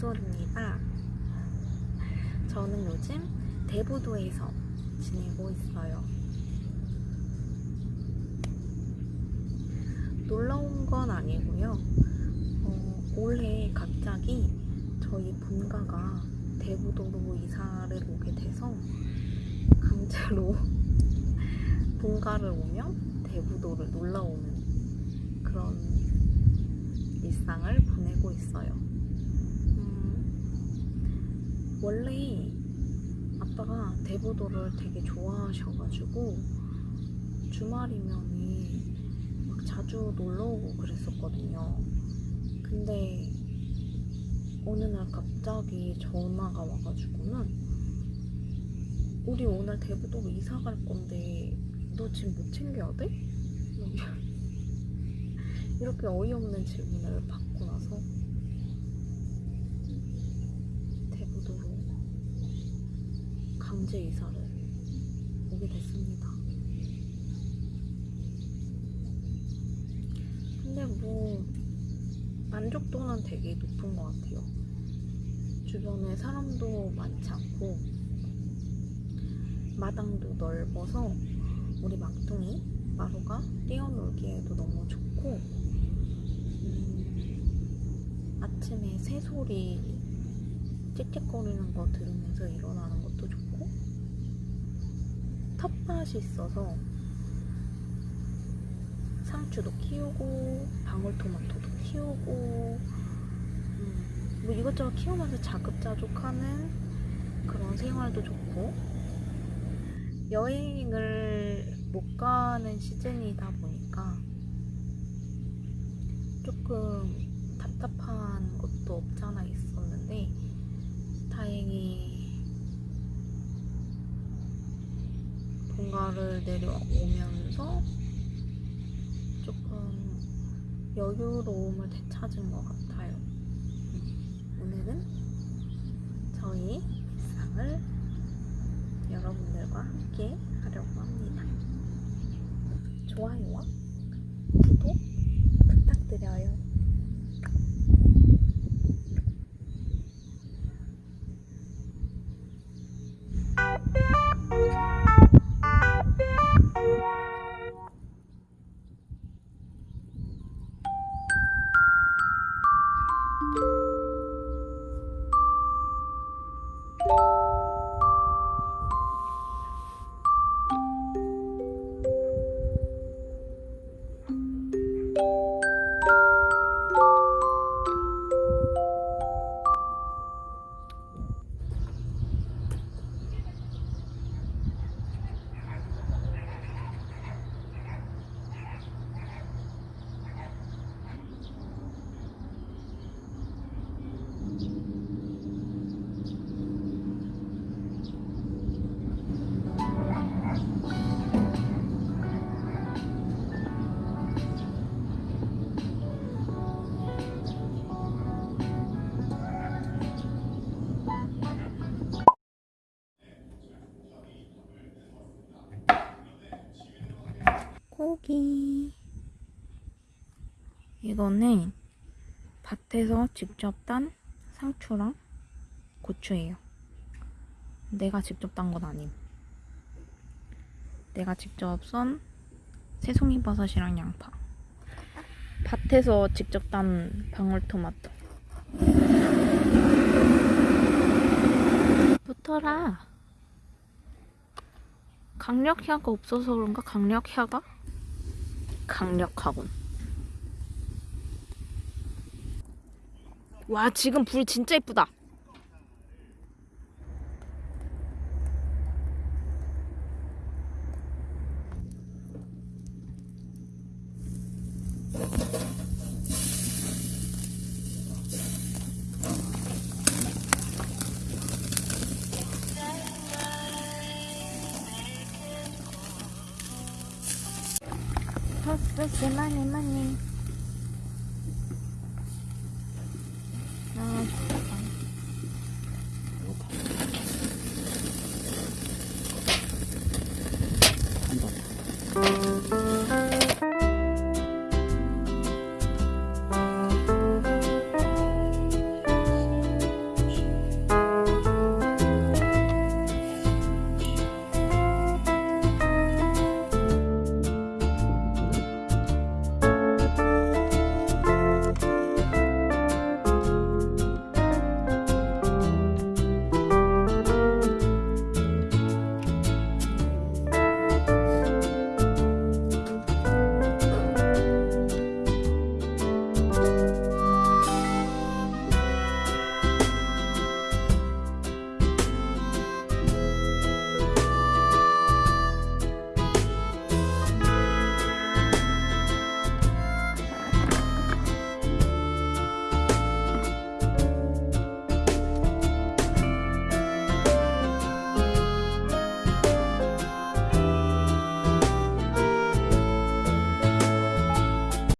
본솔입니다. 저는 요즘 대부도에서 지내고 있어요. 놀러 온 건 아니고요. 어, 올해 갑자기 저희 본가가 대부도로 이사를 오게 돼서 강제로 본가를 오면 대부도를 놀러 오는 그런 일상을 보내고 있어요. 음, 원래 아빠가 대부도를 되게 좋아하셔가지고 주말이면은 막 자주 놀러 오고 그랬었거든요. 근데 어느 날 갑자기 전화가 와가지고는 우리 오늘 대부도로 이사 갈 건데 너 지금 못 챙겨야 돼? 이렇게 어이없는 질문을 받고 나서 대부도로 강제 이사를 오게 됐습니다. 근데 뭐 만족도는 되게 높은 것 같아요. 주변에 사람도 많지 않고 마당도 넓어서 우리 막둥이 마루가 뛰어놀기에도 너무 좋고 음, 아침에 새소리 짹짹거리는 거 들으면서 일어나는 좋고 텃밭이 있어서 상추도 키우고 방울토마토도 키우고 음, 뭐 이것저것 키우면서 자급자족하는 그런 생활도 좋고 여행을 못 가는 시즌이다 보니까 조금 답답한 것도 없잖아 있었는데 다행히 본가를 내려오면서 조금 여유로움을 되찾은 것 같아요. 음, 오늘은 저희 일상을 여러분들과 함께 하려고 합니다. 좋아요와 구독 부탁드려요. 고기. 이거는 밭에서 직접 딴 상추랑 고추예요. 내가 직접 딴 건 아님. 내가 직접 썬 새송이 버섯이랑 양파. 밭에서 직접 딴 방울토마토. 붙어라. 강력혀가 없어서 그런가? 강력혀가? 강력하군. 와, 지금 불 진짜 이쁘다. 헛소시 많이 많이 아,